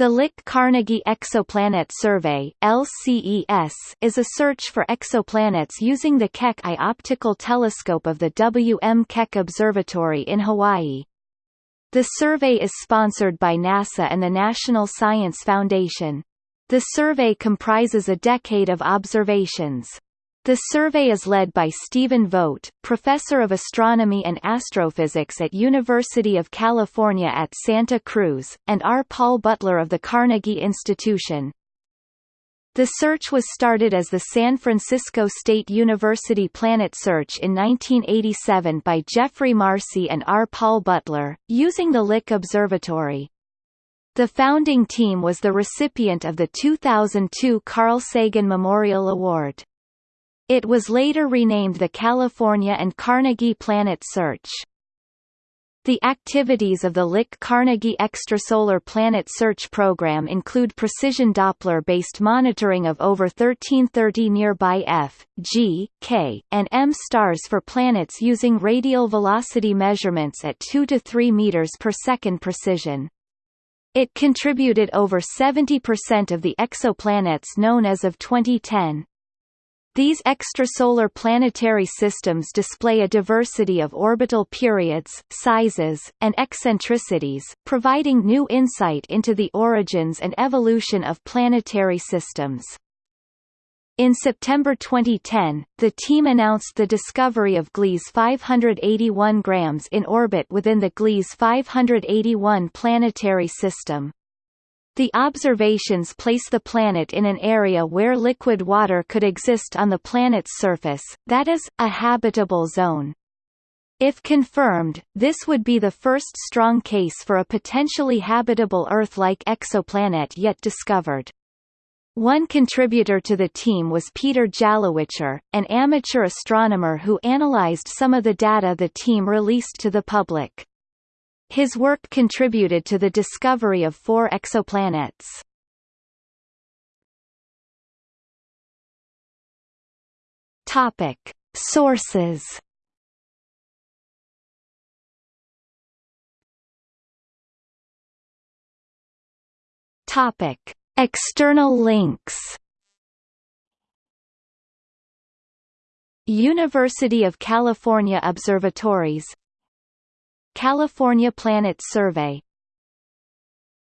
The Lick Carnegie Exoplanet Survey LCES is a search for exoplanets using the Keck I optical telescope of the W. M. Keck Observatory in Hawaii. The survey is sponsored by NASA and the National Science Foundation. The survey comprises a decade of observations. The survey is led by Stephen Vogt, professor of astronomy and astrophysics at University of California at Santa Cruz, and R. Paul Butler of the Carnegie Institution. The search was started as the San Francisco State University Planet Search in 1987 by Jeffrey Marcy and R. Paul Butler, using the Lick Observatory. The founding team was the recipient of the 2002 Carl Sagan Memorial Award. It was later renamed the California and Carnegie Planet Search. The activities of the Lick Carnegie Extrasolar Planet Search program include precision Doppler-based monitoring of over 1330 nearby F, G, K, and M stars for planets using radial velocity measurements at 2 to 3 meters per second precision. It contributed over 70% of the exoplanets known as of 2010. These extrasolar planetary systems display a diversity of orbital periods, sizes, and eccentricities, providing new insight into the origins and evolution of planetary systems. In September 2010, the team announced the discovery of Gliese 581 grams in orbit within the Gliese 581 planetary system. The observations place the planet in an area where liquid water could exist on the planet's surface, that is, a habitable zone. If confirmed, this would be the first strong case for a potentially habitable Earth-like exoplanet yet discovered. One contributor to the team was Peter Jalowiczor, an amateur astronomer who analyzed some of the data the team released to the public. His work contributed to the discovery of four exoplanets. Topic: Sources. Topic: External links. University of California Observatories California Planet Survey